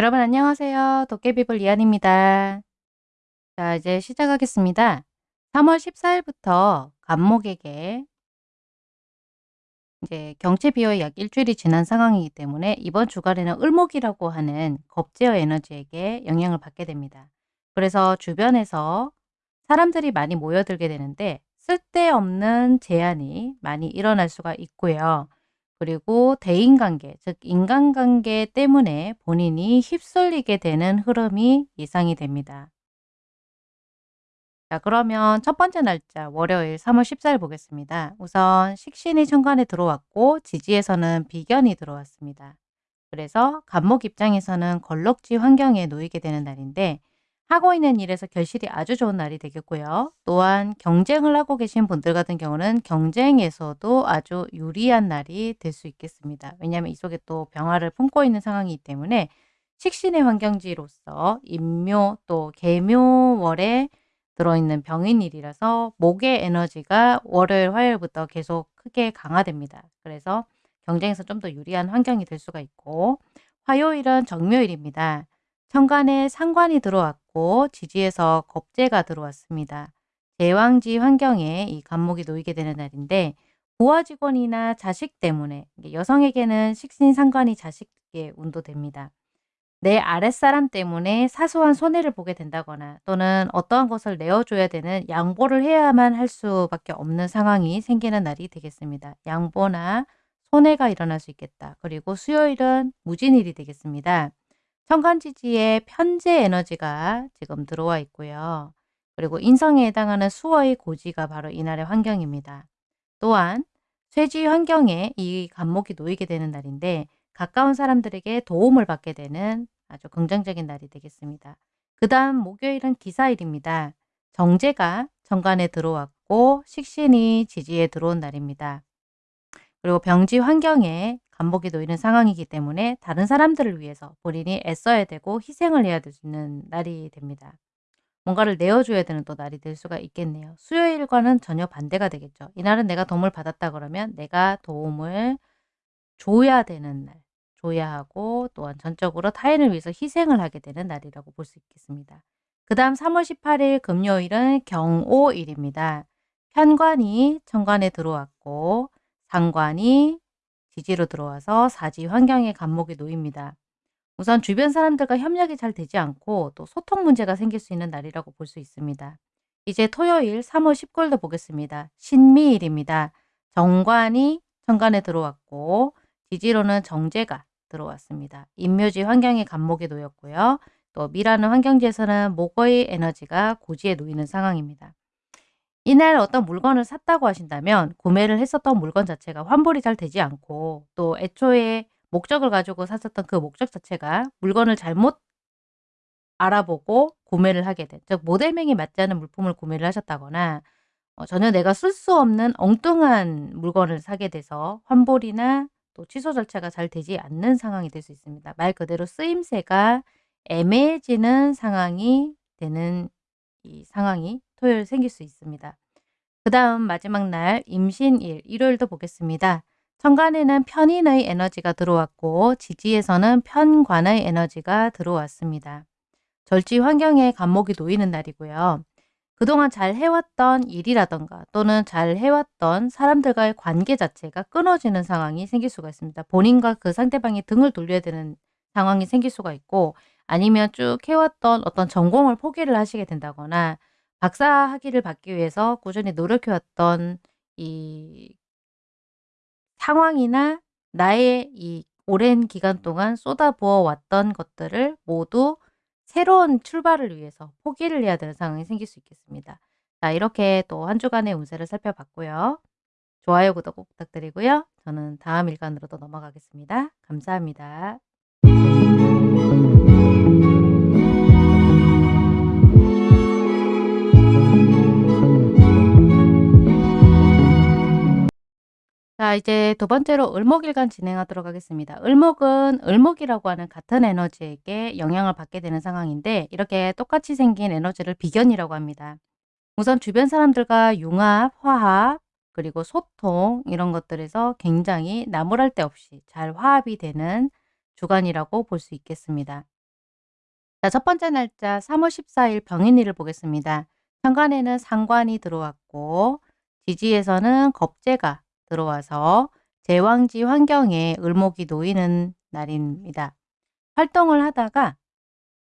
여러분 안녕하세요. 도깨비불 이한입니다. 자 이제 시작하겠습니다. 3월 14일부터 간목에게 이제 경체 비효에 약 일주일이 지난 상황이기 때문에 이번 주간에는 을목이라고 하는 겁제어 에너지에게 영향을 받게 됩니다. 그래서 주변에서 사람들이 많이 모여들게 되는데 쓸데없는 제한이 많이 일어날 수가 있고요. 그리고 대인관계, 즉 인간관계 때문에 본인이 휩쓸리게 되는 흐름이 예상이 됩니다. 자 그러면 첫 번째 날짜 월요일 3월 14일 보겠습니다. 우선 식신이 천간에 들어왔고 지지에서는 비견이 들어왔습니다. 그래서 간목 입장에서는 걸럭지 환경에 놓이게 되는 날인데 하고 있는 일에서 결실이 아주 좋은 날이 되겠고요. 또한 경쟁을 하고 계신 분들 같은 경우는 경쟁에서도 아주 유리한 날이 될 수 있겠습니다. 왜냐하면 이 속에 또 병화를 품고 있는 상황이기 때문에 식신의 환경지로서 임묘 또 개묘월에 들어있는 병인일이라서 목의 에너지가 월요일, 화요일부터 계속 크게 강화됩니다. 그래서 경쟁에서 좀 더 유리한 환경이 될 수가 있고 화요일은 정묘일입니다. 천간에 상관이 들어왔고 지지에서 겁재가 들어왔습니다. 제왕지 환경에 이 간목이 놓이게 되는 날인데 부하 직원이나 자식 때문에 여성에게는 식신상관이 자식에 운도됩니다. 내 아랫사람 때문에 사소한 손해를 보게 된다거나 또는 어떠한 것을 내어줘야 되는 양보를 해야만 할 수밖에 없는 상황이 생기는 날이 되겠습니다. 양보나 손해가 일어날 수 있겠다. 그리고 수요일은 무진일이 되겠습니다. 천간지지에 편재 에너지가 지금 들어와 있고요. 그리고 인성에 해당하는 수어의 고지가 바로 이날의 환경입니다. 또한 쇠지 환경에 이 간목이 놓이게 되는 날인데 가까운 사람들에게 도움을 받게 되는 아주 긍정적인 날이 되겠습니다. 그 다음 목요일은 기사일입니다. 정제가 정관에 들어왔고 식신이 지지에 들어온 날입니다. 그리고 병지 환경에 반복이 놓이는 상황이기 때문에 다른 사람들을 위해서 본인이 애써야 되고 희생을 해야 되는 날이 됩니다. 뭔가를 내어줘야 되는 또 날이 될 수가 있겠네요. 수요일과는 전혀 반대가 되겠죠. 이날은 내가 도움을 받았다 그러면 내가 도움을 줘야 되는 날, 줘야 하고 또한 전적으로 타인을 위해서 희생을 하게 되는 날이라고 볼 수 있겠습니다. 그 다음 3월 18일 금요일은 경오일입니다. 편관이 천관에 들어왔고 상관이 지지로 들어와서 사지 환경의 감목이 놓입니다. 우선 주변 사람들과 협력이 잘 되지 않고 또 소통 문제가 생길 수 있는 날이라고 볼 수 있습니다. 이제 토요일 3월 19일도 보겠습니다. 신미일입니다. 정관이 천간에 들어왔고 지지로는 정제가 들어왔습니다. 인묘지 환경의 감목에 놓였고요. 또 미라는 환경지에서는 목의 에너지가 고지에 놓이는 상황입니다. 이날 어떤 물건을 샀다고 하신다면 구매를 했었던 물건 자체가 환불이 잘 되지 않고 또 애초에 목적을 가지고 샀었던 그 목적 자체가 물건을 잘못 알아보고 구매를 하게 된, 즉 모델명이 맞지 않은 물품을 구매를 하셨다거나 어, 전혀 내가 쓸 수 없는 엉뚱한 물건을 사게 돼서 환불이나 또 취소 절차가 잘 되지 않는 상황이 될 수 있습니다. 말 그대로 쓰임새가 애매해지는 상황이 되는 이 상황이 토요일 생길 수 있습니다. 그 다음 마지막 날 임신일 일요일도 보겠습니다. 천간에는 편인의 에너지가 들어왔고 지지에서는 편관의 에너지가 들어왔습니다. 절지 환경에 감목이 놓이는 날이고요. 그동안 잘 해왔던 일이라던가 또는 잘 해왔던 사람들과의 관계 자체가 끊어지는 상황이 생길 수가 있습니다. 본인과 그 상대방이 등을 돌려야 되는 상황이 생길 수가 있고 아니면 쭉 해왔던 어떤 전공을 포기를 하시게 된다거나 박사 학위를 받기 위해서 꾸준히 노력해 왔던 이 상황이나 나의 이 오랜 기간 동안 쏟아부어 왔던 것들을 모두 새로운 출발을 위해서 포기를 해야 되는 상황이 생길 수 있겠습니다. 자 이렇게 또 한 주간의 운세를 살펴봤고요. 좋아요, 구독 꼭 부탁드리고요. 저는 다음 일간으로 도 넘어가겠습니다. 감사합니다. 자 이제 두 번째로 을목일간 진행하도록 하겠습니다. 을목은 을목이라고 하는 같은 에너지에게 영향을 받게 되는 상황인데 이렇게 똑같이 생긴 에너지를 비견이라고 합니다. 우선 주변 사람들과 융합, 화합, 그리고 소통 이런 것들에서 굉장히 나무랄 데 없이 잘 화합이 되는 주간이라고 볼 수 있겠습니다. 자, 첫 번째 날짜 3월 14일 병인일을 보겠습니다. 현관에는 상관이 들어왔고 지지에서는 겁재가 들어와서 제왕지 환경에 을목이 놓이는 날입니다. 활동을 하다가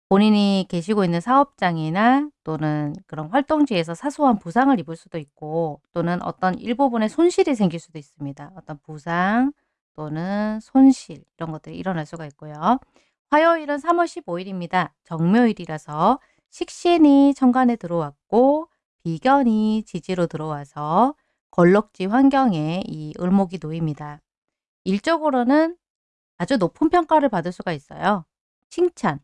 본인이 계시고 있는 사업장이나 또는 그런 활동지에서 사소한 부상을 입을 수도 있고 또는 어떤 일부분의 손실이 생길 수도 있습니다. 어떤 부상 또는 손실 이런 것들이 일어날 수가 있고요. 화요일은 3월 15일입니다. 정묘일이라서 식신이 천간에 들어왔고 비견이 지지로 들어와서 걸럭지 환경에 이 을목이 놓입니다. 일적으로는 아주 높은 평가를 받을 수가 있어요. 칭찬,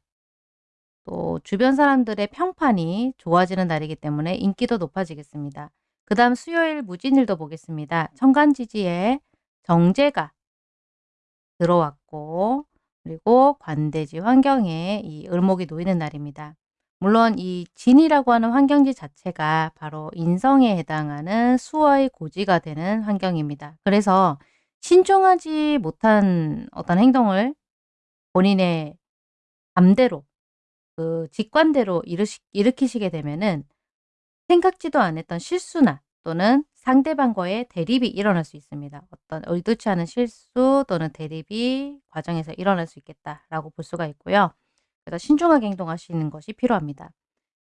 또 주변 사람들의 평판이 좋아지는 날이기 때문에 인기도 높아지겠습니다. 그 다음 수요일 무진일도 보겠습니다. 천간지지에 정제가 들어왔고 그리고 관대지 환경에 이 을목이 놓이는 날입니다. 물론 이 진이라고 하는 환경지 자체가 바로 인성에 해당하는 수의 고지가 되는 환경입니다. 그래서 신중하지 못한 어떤 행동을 본인의 감대로 그 직관대로 일으시, 일으키시게 되면은 생각지도 않았던 실수나 또는 상대방과의 대립이 일어날 수 있습니다. 어떤 의도치 않은 실수 또는 대립이 과정에서 일어날 수 있겠다라고 볼 수가 있고요. 그래서 신중하게 행동하시는 것이 필요합니다.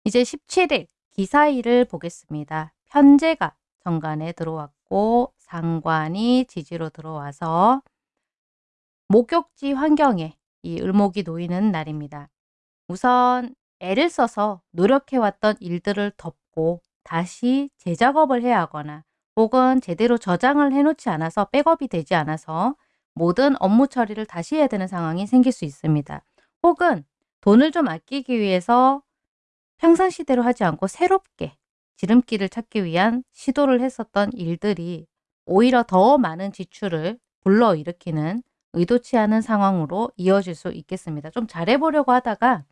이제 17일 기사일을 보겠습니다. 편제가 정관에 들어왔고 상관이 지지로 들어와서 목욕지 환경에 이 을목이 놓이는 날입니다. 우선 애를 써서 노력해왔던 일들을 덮고 다시 재작업을 해야 하거나 혹은 제대로 저장을 해놓지 않아서 백업이 되지 않아서 모든 업무 처리를 다시 해야 되는 상황이 생길 수 있습니다. 혹은 돈을 좀 아끼기 위해서 평상시대로 하지 않고 새롭게 지름길을 찾기 위한 시도를 했었던 일들이 오히려 더 많은 지출을 불러일으키는 의도치 않은 상황으로 이어질 수 있겠습니다. 좀 잘해보려고 하다가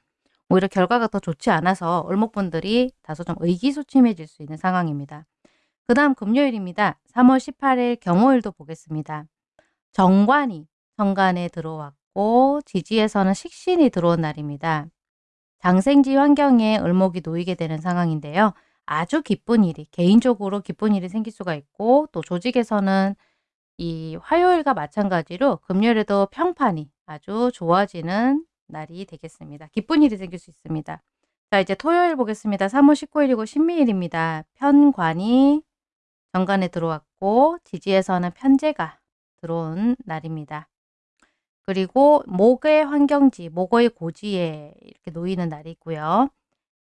오히려 결과가 더 좋지 않아서 을목분들이 다소 좀 의기소침해질 수 있는 상황입니다. 그 다음 금요일입니다. 3월 18일 경호일도 보겠습니다. 정관이 정관에 들어왔고 지지에서는 식신이 들어온 날입니다. 장생지 환경에 을목이 놓이게 되는 상황인데요. 아주 기쁜 일이 개인적으로 기쁜 일이 생길 수가 있고 또 조직에서는 이 화요일과 마찬가지로 금요일에도 평판이 아주 좋아지는 날이 되겠습니다. 기쁜 일이 생길 수 있습니다. 자 이제 토요일 보겠습니다. 3월 19일이고 신미일입니다. 편관이 정관에 들어왔고 지지에서는 편제가 들어온 날입니다. 그리고 목의 환경지, 목의 고지에 이렇게 놓이는 날이 있고요.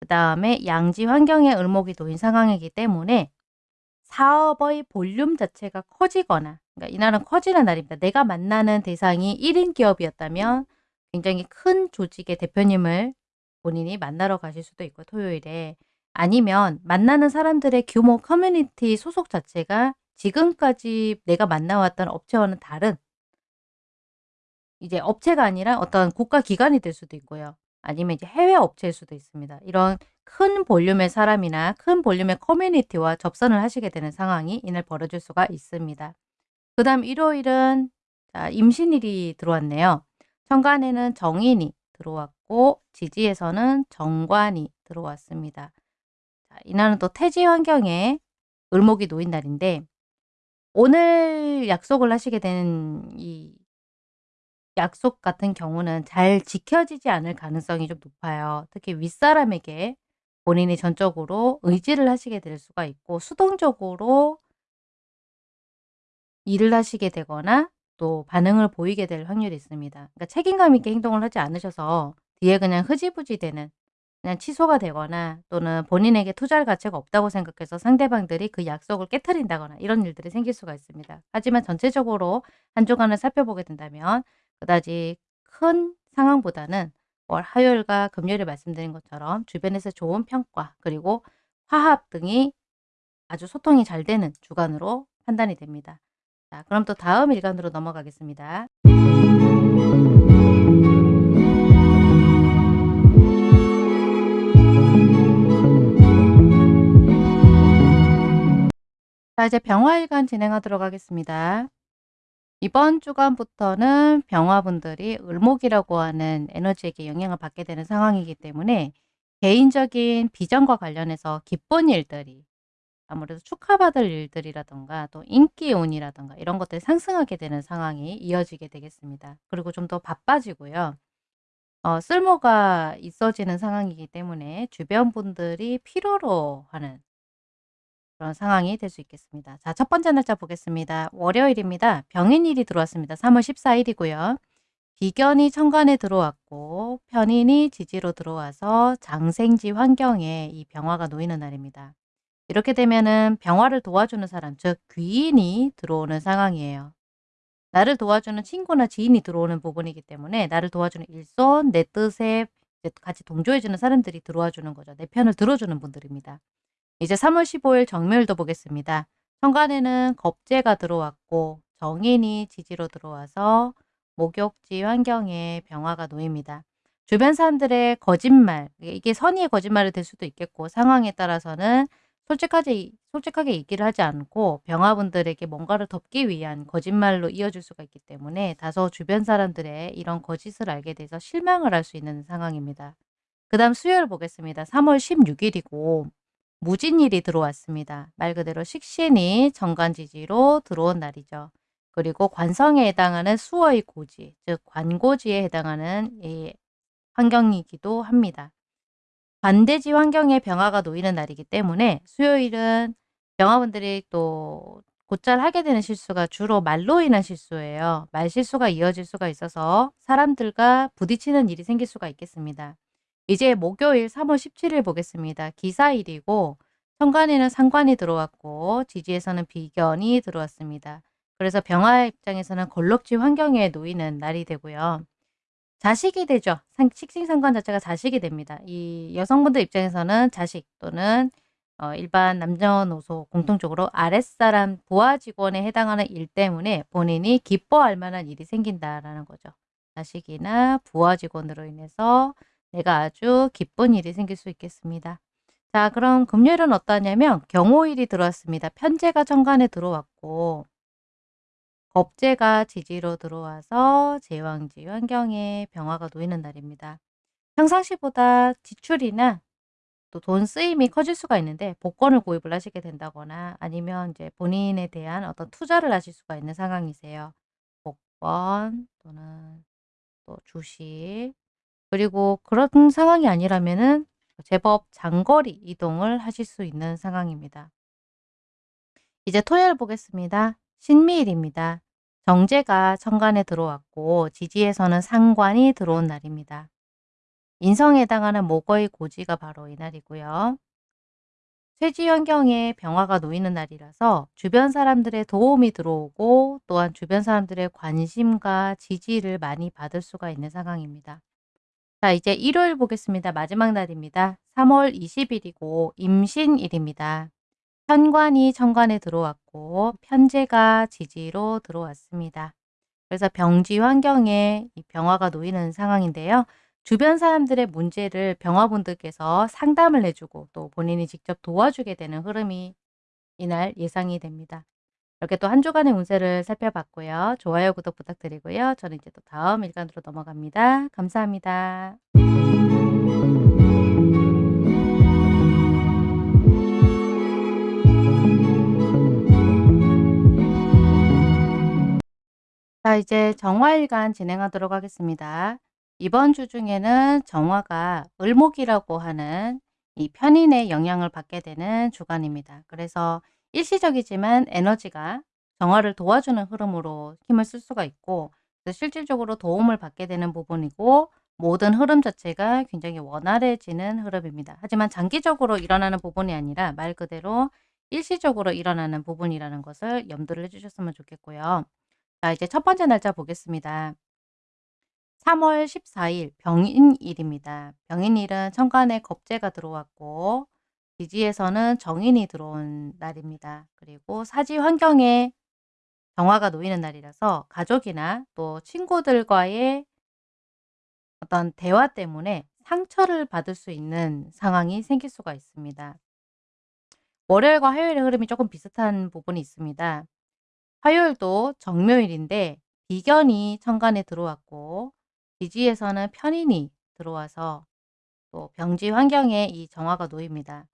그 다음에 양지 환경에 을목이 놓인 상황이기 때문에 사업의 볼륨 자체가 커지거나 그러니까 이날은 커지는 날입니다. 내가 만나는 대상이 1인 기업이었다면 굉장히 큰 조직의 대표님을 본인이 만나러 가실 수도 있고 토요일에 아니면 만나는 사람들의 규모 커뮤니티 소속 자체가 지금까지 내가 만나왔던 업체와는 다른 이제 업체가 아니라 어떤 국가 기관이 될 수도 있고요. 아니면 이제 해외 업체일 수도 있습니다. 이런 큰 볼륨의 사람이나 큰 볼륨의 커뮤니티와 접선을 하시게 되는 상황이 이날 벌어질 수가 있습니다. 그 다음 일요일은 자, 임신일이 들어왔네요. 천간에는 정인이 들어왔고 지지에서는 정관이 들어왔습니다. 자, 이날은 또 태지 환경에 을목이 놓인 날인데 오늘 약속을 하시게 되는 이 약속 같은 경우는 잘 지켜지지 않을 가능성이 좀 높아요. 특히 윗사람에게 본인이 전적으로 의지를 하시게 될 수가 있고 수동적으로 일을 하시게 되거나 또 반응을 보이게 될 확률이 있습니다. 그러니까 책임감 있게 행동을 하지 않으셔서 뒤에 그냥 흐지부지 되는 그냥 취소가 되거나 또는 본인에게 투자할 가치가 없다고 생각해서 상대방들이 그 약속을 깨뜨린다거나 이런 일들이 생길 수가 있습니다. 하지만 전체적으로 한 주간을 살펴보게 된다면 그다지 큰 상황보다는 월 화요일과 금요일에 말씀드린 것처럼 주변에서 좋은 평가 그리고 화합 등이 아주 소통이 잘 되는 주간으로 판단이 됩니다. 자, 그럼 또 다음 일간으로 넘어가겠습니다. 자, 이제 병화일간 진행하도록 하겠습니다. 이번 주간부터는 병화분들이 을목이라고 하는 에너지에게 영향을 받게 되는 상황이기 때문에 개인적인 비전과 관련해서 기쁜 일들이 아무래도 축하받을 일들이라든가 또 인기운이라든가 이런 것들이 상승하게 되는 상황이 이어지게 되겠습니다. 그리고 좀 더 바빠지고요. 어 쓸모가 있어지는 상황이기 때문에 주변 분들이 필요로 하는 그런 상황이 될 수 있겠습니다. 자 첫 번째 날짜 보겠습니다. 월요일입니다. 병인일이 들어왔습니다. 3월 14 일이고요. 비견이 천간에 들어왔고 편인이 지지로 들어와서 장생지 환경에 이 병화가 놓이는 날입니다. 이렇게 되면은 병화를 도와주는 사람 즉 귀인이 들어오는 상황이에요. 나를 도와주는 친구나 지인이 들어오는 부분이기 때문에 나를 도와주는 일손, 내 뜻에 같이 동조해 주는 사람들이 들어와 주는 거죠. 내 편을 들어주는 분들입니다. 이제 3월 15일 정묘일도 보겠습니다. 천간에는 겁재가 들어왔고 정인이 지지로 들어와서 목욕지 환경에 병화가 놓입니다. 주변 사람들의 거짓말, 이게 선의의 거짓말이 될 수도 있겠고 상황에 따라서는 솔직하게, 솔직하게 얘기를 하지 않고 병화분들에게 뭔가를 덮기 위한 거짓말로 이어질 수가 있기 때문에 다소 주변 사람들의 이런 거짓을 알게 돼서 실망을 할 수 있는 상황입니다. 그 다음 수요일 보겠습니다. 3월 16일이고 무진일이 들어왔습니다. 말 그대로 식신이 정관지지로 들어온 날이죠. 그리고 관성에 해당하는 수어의 고지, 즉 관고지에 해당하는 이 환경이기도 합니다. 반대지 환경에 병화가 놓이는 날이기 때문에 수요일은 병화분들이 또 곧잘 하게 되는 실수가 주로 말로 인한 실수예요. 말 실수가 이어질 수가 있어서 사람들과 부딪히는 일이 생길 수가 있겠습니다. 이제 목요일 3월 17일 보겠습니다. 기사일이고 천간에는 상관이 들어왔고 지지에서는 비견이 들어왔습니다. 그래서 병화 입장에서는 걸럭지 환경에 놓이는 날이 되고요. 자식이 되죠. 상 식신상관 자체가 자식이 됩니다. 이 여성분들 입장에서는 자식 또는 어 일반 남녀노소 공통적으로 아랫사람 부하 직원에 해당하는 일 때문에 본인이 기뻐할 만한 일이 생긴다라는 거죠. 자식이나 부하 직원으로 인해서 내가 아주 기쁜 일이 생길 수 있겠습니다. 자 그럼 금요일은 어떠냐면 경호일이 들어왔습니다. 편제가 정관에 들어왔고 겁재가 지지로 들어와서 제왕지 환경에 병화가 놓이는 날입니다. 평상시보다 지출이나 또 돈 쓰임이 커질 수가 있는데 복권을 구입을 하시게 된다거나 아니면 이제 본인에 대한 어떤 투자를 하실 수가 있는 상황이세요. 복권 또는 또 주식 그리고 그런 상황이 아니라면은 제법 장거리 이동을 하실 수 있는 상황입니다. 이제 토요일 보겠습니다. 신미일입니다. 정제가 천간에 들어왔고 지지에서는 상관이 들어온 날입니다. 인성에 해당하는 목의 고지가 바로 이 날이고요. 쇠지 환경에 병화가 놓이는 날이라서 주변 사람들의 도움이 들어오고 또한 주변 사람들의 관심과 지지를 많이 받을 수가 있는 상황입니다. 자 이제 일요일 보겠습니다. 마지막 날입니다. 3월 20일이고 임신일입니다. 현관이 천관에 들어왔고 편제가 지지로 들어왔습니다. 그래서 병지 환경에 이 병화가 놓이는 상황인데요. 주변 사람들의 문제를 병화분들께서 상담을 해주고 또 본인이 직접 도와주게 되는 흐름이 이날 예상이 됩니다. 이렇게 또 한 주간의 운세를 살펴봤고요. 좋아요, 구독 부탁드리고요. 저는 이제 또 다음 일간으로 넘어갑니다. 감사합니다. 자 이제 정화일간 진행하도록 하겠습니다. 이번 주 중에는 정화가 을목이라고 하는 이 편인의 영향을 받게 되는 주간입니다. 그래서 일시적이지만 에너지가 정화를 도와주는 흐름으로 힘을 쓸 수가 있고 실질적으로 도움을 받게 되는 부분이고 모든 흐름 자체가 굉장히 원활해지는 흐름입니다. 하지만 장기적으로 일어나는 부분이 아니라 말 그대로 일시적으로 일어나는 부분이라는 것을 염두를 해주셨으면 좋겠고요. 자 이제 첫 번째 날짜 보겠습니다. 3월 14일 병인일입니다. 병인일은 천간에 겁재가 들어왔고 지지에서는 정인이 들어온 날입니다. 그리고 사지 환경에 정화가 놓이는 날이라서 가족이나 또 친구들과의 어떤 대화 때문에 상처를 받을 수 있는 상황이 생길 수가 있습니다. 월요일과 화요일의 흐름이 조금 비슷한 부분이 있습니다. 화요일도 정묘일인데 비견이 천간에 들어왔고 지지에서는 편인이 들어와서 또 병지 환경에 이 정화가 놓입니다.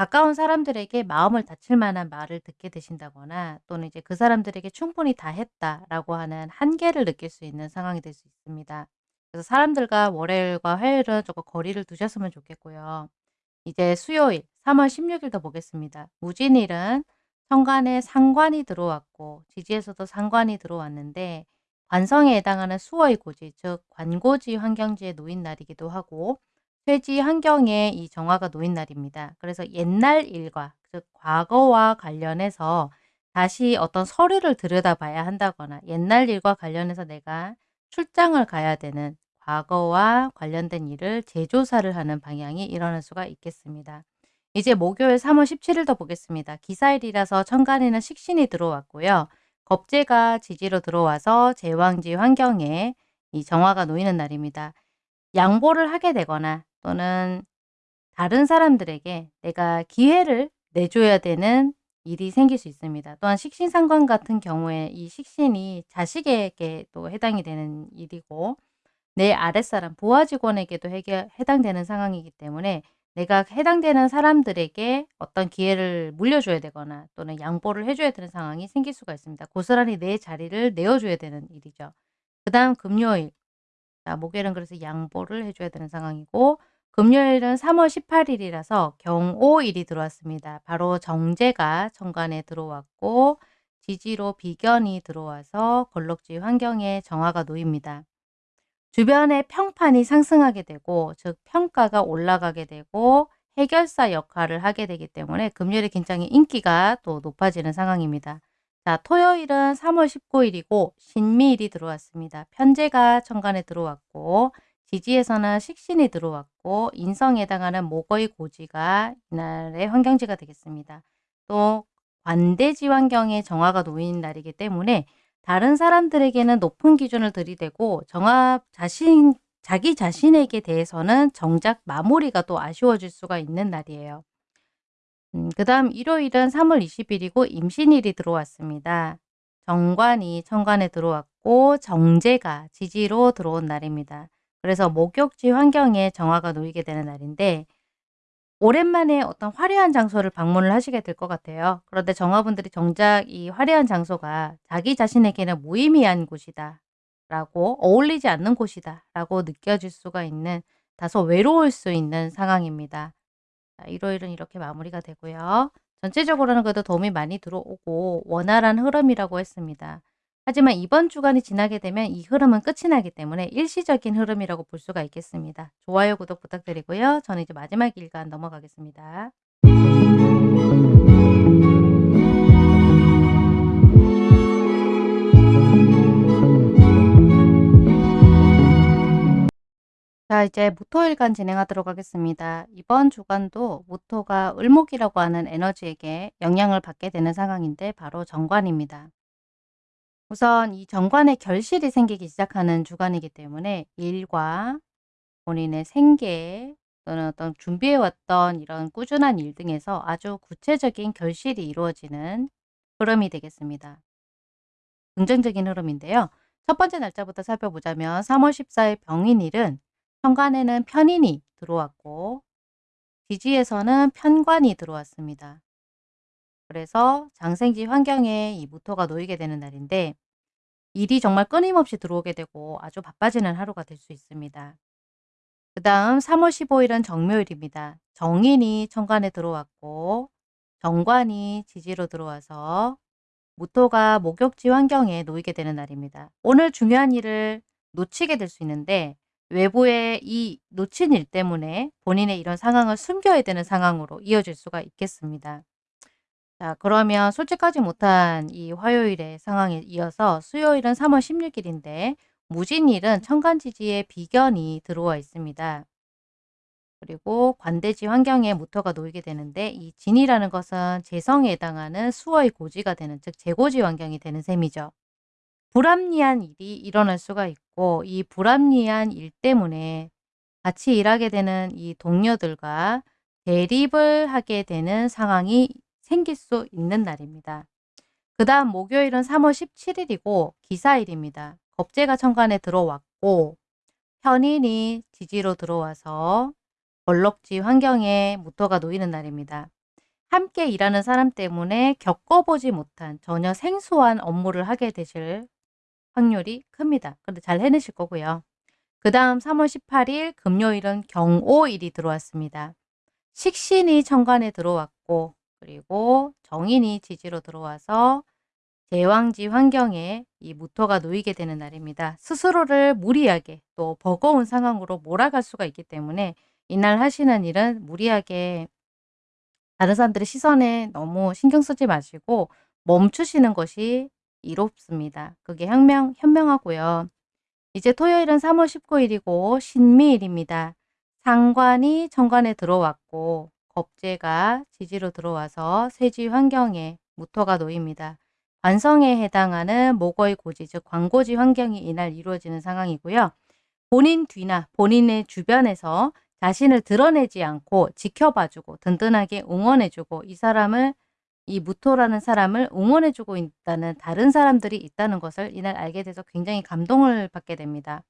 가까운 사람들에게 마음을 다칠 만한 말을 듣게 되신다거나 또는 이제 그 사람들에게 충분히 다 했다라고 하는 한계를 느낄 수 있는 상황이 될 수 있습니다. 그래서 사람들과 월요일과 화요일은 조금 거리를 두셨으면 좋겠고요. 이제 수요일 3 월 16 일도 보겠습니다. 무진일은 천간에 상관이 들어왔고 지지에서도 상관이 들어왔는데 관성에 해당하는 수어의 고지 즉 관고지 환경지에 놓인 날이기도 하고 퇴지 환경에 이 정화가 놓인 날입니다. 그래서 옛날 일과 즉 과거와 관련해서 다시 어떤 서류를 들여다봐야 한다거나 옛날 일과 관련해서 내가 출장을 가야 되는 과거와 관련된 일을 재조사를 하는 방향이 일어날 수가 있겠습니다. 이제 목요일 3월 17일도 보겠습니다. 기사일이라서 천간에는 식신이 들어왔고요. 겁재가 지지로 들어와서 제왕지 환경에 이 정화가 놓이는 날입니다. 양보를 하게 되거나 또는 다른 사람들에게 내가 기회를 내줘야 되는 일이 생길 수 있습니다. 또한 식신상관 같은 경우에 이 식신이 자식에게 또 해당이 되는 일이고 내 아랫사람 부하 직원에게도 해결, 해당되는 상황이기 때문에 내가 해당되는 사람들에게 어떤 기회를 물려줘야 되거나 또는 양보를 해줘야 되는 상황이 생길 수가 있습니다. 고스란히 내 자리를 내어줘야 되는 일이죠. 그 다음 금요일. 자, 목요일은 그래서 양보를 해줘야 되는 상황이고 금요일은 3월 18일이라서 경오일이 들어왔습니다. 바로 정제가 천간에 들어왔고 지지로 비견이 들어와서 걸럭지 환경에 정화가 놓입니다. 주변의 평판이 상승하게 되고 즉 평가가 올라가게 되고 해결사 역할을 하게 되기 때문에 금요일에 굉장히 인기가 또 높아지는 상황입니다. 자, 토요일은 3월 19일이고 신미일이 들어왔습니다. 편제가 천간에 들어왔고 지지에서는 식신이 들어왔고 인성에 해당하는 목의 고지가 이날의 환경지가 되겠습니다. 또 관대지 환경에 정화가 놓인 날이기 때문에 다른 사람들에게는 높은 기준을 들이대고 정화 자신 자기 자신에게 대해서는 정작 마무리가 또 아쉬워질 수가 있는 날이에요. 음, 그 다음 일요일은 3월 20일이고 임신일이 들어왔습니다. 정관이 천간에 들어왔고 정제가 지지로 들어온 날입니다. 그래서 목욕지 환경에 정화가 놓이게 되는 날인데 오랜만에 어떤 화려한 장소를 방문을 하시게 될 것 같아요. 그런데 정화분들이 정작 이 화려한 장소가 자기 자신에게는 무의미한 곳이다 라고 어울리지 않는 곳이다 라고 느껴질 수가 있는 다소 외로울 수 있는 상황입니다. 자, 일요일은 이렇게 마무리가 되고요. 전체적으로는 그래도 도움이 많이 들어오고 원활한 흐름이라고 했습니다. 하지만 이번 주간이 지나게 되면 이 흐름은 끝이 나기 때문에 일시적인 흐름이라고 볼 수가 있겠습니다. 좋아요, 구독 부탁드리고요. 저는 이제 마지막 일간 넘어가겠습니다. 자 이제 무토일간 진행하도록 하겠습니다. 이번 주간도 무토가 을목이라고 하는 에너지에게 영향을 받게 되는 상황인데 바로 정관입니다. 우선 이 정관에 결실이 생기기 시작하는 주간이기 때문에 일과 본인의 생계 또는 어떤 준비해왔던 이런 꾸준한 일 등에서 아주 구체적인 결실이 이루어지는 흐름이 되겠습니다. 긍정적인 흐름인데요. 첫 번째 날짜부터 살펴보자면 3월 14일 병인일은 현관에는 편인이 들어왔고 지지에서는 편관이 들어왔습니다. 그래서 장생지 환경에 이 무토가 놓이게 되는 날인데 일이 정말 끊임없이 들어오게 되고 아주 바빠지는 하루가 될 수 있습니다. 그 다음 3월 15일은 정묘일입니다. 정인이 천간에 들어왔고 정관이 지지로 들어와서 무토가 목욕지 환경에 놓이게 되는 날입니다. 오늘 중요한 일을 놓치게 될 수 있는데 외부의 이 놓친 일 때문에 본인의 이런 상황을 숨겨야 되는 상황으로 이어질 수가 있겠습니다. 자 그러면 솔직하지 못한 이 화요일의 상황에 이어서 수요일은 3월 16일인데 무진일은 천간지지에 비견이 들어와 있습니다. 그리고 관대지 환경에 무토가 놓이게 되는데 이 진이라는 것은 재성에 해당하는 수어의 고지가 되는 즉 재고지 환경이 되는 셈이죠. 불합리한 일이 일어날 수가 있고 이 불합리한 일 때문에 같이 일하게 되는 이 동료들과 대립을 하게 되는 상황이 생길 수 있는 날입니다. 그 다음 목요일은 3월 17일이고 기사일입니다. 겁재가 천간에 들어왔고 편인이 지지로 들어와서 벌럭지 환경에 무토가 놓이는 날입니다. 함께 일하는 사람 때문에 겪어보지 못한 전혀 생소한 업무를 하게 되실 확률이 큽니다. 근데 잘 해내실 거고요. 그 다음 3월 18일 금요일은 경오일이 들어왔습니다. 식신이 천간에 들어왔고 그리고 정인이 지지로 들어와서 제왕지 환경에 이 무토가 놓이게 되는 날입니다. 스스로를 무리하게 또 버거운 상황으로 몰아갈 수가 있기 때문에 이날 하시는 일은 무리하게 다른 사람들의 시선에 너무 신경 쓰지 마시고 멈추시는 것이 이롭습니다. 그게 현명, 현명하고요. 이제 토요일은 3월 19일이고 신미일입니다. 상관이 천간에 들어왔고 겁재가 지지로 들어와서 세지 환경에 무토가 놓입니다. 관성에 해당하는 목의 고지, 즉 광고지 환경이 이날 이루어지는 상황이고요. 본인 뒤나 본인의 주변에서 자신을 드러내지 않고 지켜봐주고 든든하게 응원해주고 이 사람을 이 무토라는 사람을 응원해주고 있다는 다른 사람들이 있다는 것을 이날 알게 돼서 굉장히 감동을 받게 됩니다.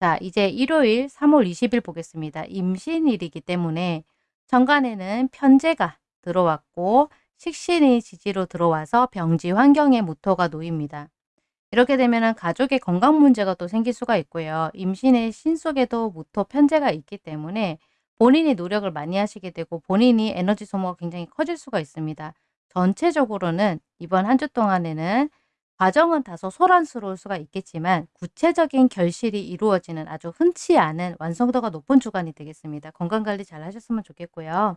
자 이제 일요일 3월 20일 보겠습니다. 임신일이기 때문에 정간에는 편제가 들어왔고 식신이 지지로 들어와서 병지 환경에 무토가 놓입니다. 이렇게 되면 가족의 건강 문제가 또 생길 수가 있고요. 임신의 신 속에도 무토 편제가 있기 때문에 본인이 노력을 많이 하시게 되고 본인이 에너지 소모가 굉장히 커질 수가 있습니다. 전체적으로는 이번 한 주 동안에는 과정은 다소 소란스러울 수가 있겠지만 구체적인 결실이 이루어지는 아주 흔치 않은 완성도가 높은 주간이 되겠습니다. 건강관리 잘 하셨으면 좋겠고요.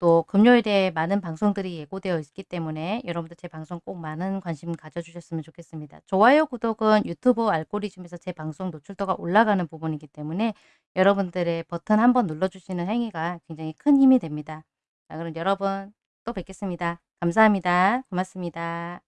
또 금요일에 많은 방송들이 예고되어 있기 때문에 여러분들 제 방송 꼭 많은 관심 가져주셨으면 좋겠습니다. 좋아요, 구독은 유튜브 알고리즘에서 제 방송 노출도가 올라가는 부분이기 때문에 여러분들의 버튼 한번 눌러주시는 행위가 굉장히 큰 힘이 됩니다. 자, 그럼 여러분 또 뵙겠습니다. 감사합니다. 고맙습니다.